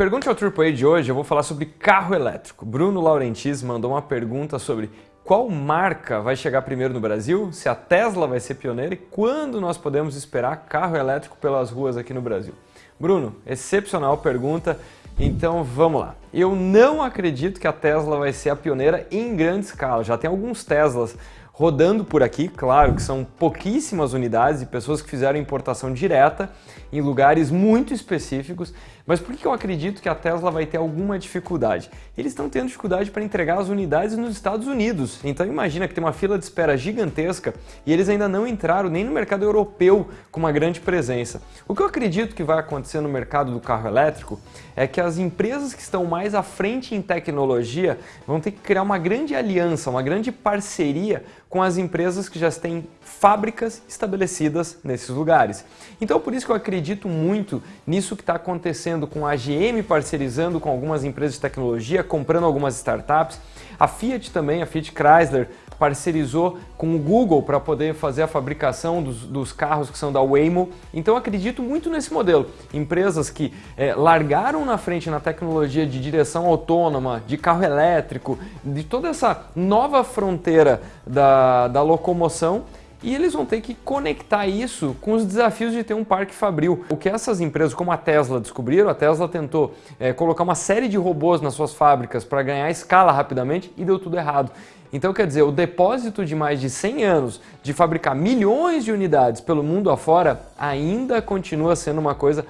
Pergunte ao AAA de hoje eu vou falar sobre carro elétrico. Bruno Laurentis mandou uma pergunta sobre qual marca vai chegar primeiro no Brasil, se a Tesla vai ser pioneira e quando nós podemos esperar carro elétrico pelas ruas aqui no Brasil. Bruno, excepcional pergunta, então vamos lá. Eu não acredito que a Tesla vai ser a pioneira em grande escala, já tem alguns Teslas rodando por aqui, claro que são pouquíssimas unidades e pessoas que fizeram importação direta em lugares muito específicos, mas por que eu acredito que a Tesla vai ter alguma dificuldade? Eles estão tendo dificuldade para entregar as unidades nos Estados Unidos, então imagina que tem uma fila de espera gigantesca e eles ainda não entraram nem no mercado europeu com uma grande presença. O que eu acredito que vai acontecer no mercado do carro elétrico é que as empresas que estão mais à frente em tecnologia vão ter que criar uma grande aliança, uma grande parceria com as empresas que já têm fábricas estabelecidas nesses lugares. Então por isso que eu acredito muito nisso que está acontecendo com a GM parcerizando com algumas empresas de tecnologia, comprando algumas startups, a Fiat também, a Fiat Chrysler, parcerizou com o Google para poder fazer a fabricação dos, dos, carros que são da Waymo. Então acredito muito nesse modelo. Empresas que é, largaram na frente na tecnologia de direção autônoma, de carro elétrico, de toda essa nova fronteira da, da locomoção e eles vão ter que conectar isso com os desafios de ter um parque fabril. O que essas empresas como a Tesla descobriram, a Tesla tentou é, colocar uma série de robôs nas suas fábricas para ganhar escala rapidamente e deu tudo errado. Então quer dizer, o depósito de mais de 100 anos de fabricar milhões de unidades pelo mundo afora ainda continua sendo uma coisa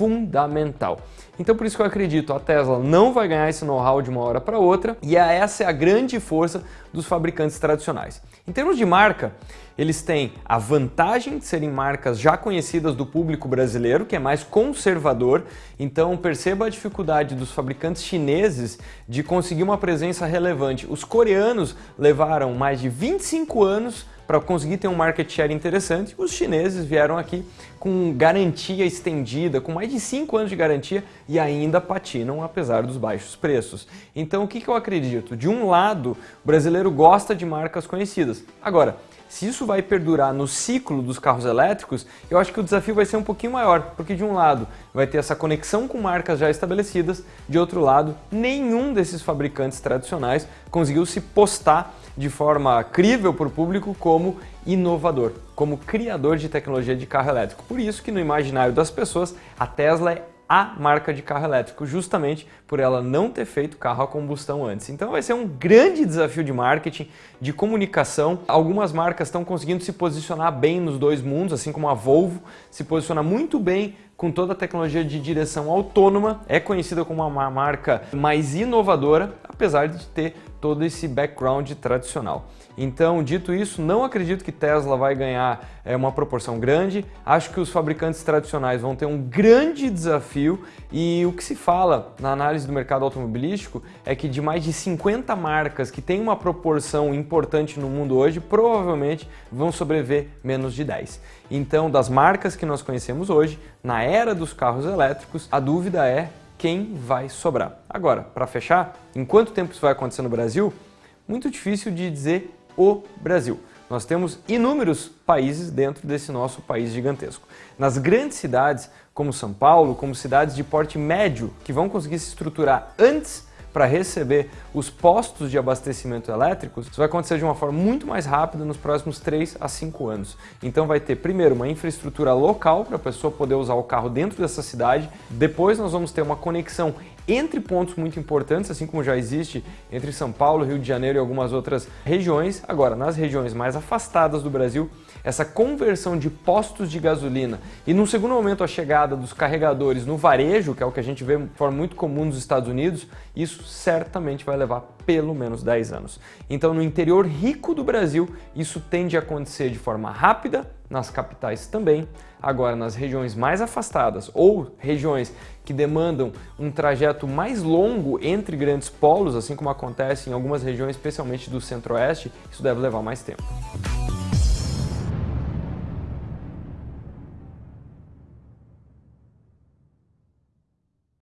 fundamental. Então por isso que eu acredito, a Tesla não vai ganhar esse know-how de uma hora para outra e essa é a grande força dos fabricantes tradicionais. Em termos de marca, eles têm a vantagem de serem marcas já conhecidas do público brasileiro, que é mais conservador, então perceba a dificuldade dos fabricantes chineses de conseguir uma presença relevante. Os coreanos levaram mais de 25 anos para conseguir ter um market share interessante, os chineses vieram aqui com garantia estendida, com mais de 5 anos de garantia e ainda patinam apesar dos baixos preços. Então o que, que eu acredito? De um lado, o brasileiro gosta de marcas conhecidas. Agora, se isso vai perdurar no ciclo dos carros elétricos, eu acho que o desafio vai ser um pouquinho maior, porque de um lado vai ter essa conexão com marcas já estabelecidas, de outro lado, nenhum desses fabricantes tradicionais conseguiu se postar de forma crível para o público como inovador, como criador de tecnologia de carro elétrico. Por isso que no imaginário das pessoas, a Tesla é a marca de carro elétrico, justamente por ela não ter feito carro a combustão antes. Então vai ser um grande desafio de marketing, de comunicação. Algumas marcas estão conseguindo se posicionar bem nos dois mundos, assim como a Volvo se posiciona muito bem com toda a tecnologia de direção autônoma, é conhecida como uma marca mais inovadora, apesar de ter todo esse background tradicional. Então, dito isso, não acredito que Tesla vai ganhar é, uma proporção grande. Acho que os fabricantes tradicionais vão ter um grande desafio e o que se fala na análise do mercado automobilístico é que de mais de 50 marcas que têm uma proporção importante no mundo hoje, provavelmente vão sobreviver menos de 10. Então, das marcas que nós conhecemos hoje, na era dos carros elétricos, a dúvida é quem vai sobrar. Agora, para fechar, em quanto tempo isso vai acontecer no Brasil? Muito difícil de dizer o Brasil. Nós temos inúmeros países dentro desse nosso país gigantesco. Nas grandes cidades, como São Paulo, como cidades de porte médio, que vão conseguir se estruturar antes para receber os postos de abastecimento elétricos, isso vai acontecer de uma forma muito mais rápida nos próximos 3 a 5 anos. Então vai ter primeiro uma infraestrutura local para a pessoa poder usar o carro dentro dessa cidade, depois nós vamos ter uma conexão entre pontos muito importantes, assim como já existe entre São Paulo, Rio de Janeiro e algumas outras regiões. Agora, nas regiões mais afastadas do Brasil, essa conversão de postos de gasolina e, num segundo momento, a chegada dos carregadores no varejo, que é o que a gente vê de forma muito comum nos Estados Unidos, isso certamente vai levar pelo menos 10 anos. Então, no interior rico do Brasil, isso tende a acontecer de forma rápida, nas capitais também. Agora, nas regiões mais afastadas ou regiões que demandam um trajeto mais longo entre grandes polos, assim como acontece em algumas regiões, especialmente do centro-oeste, isso deve levar mais tempo.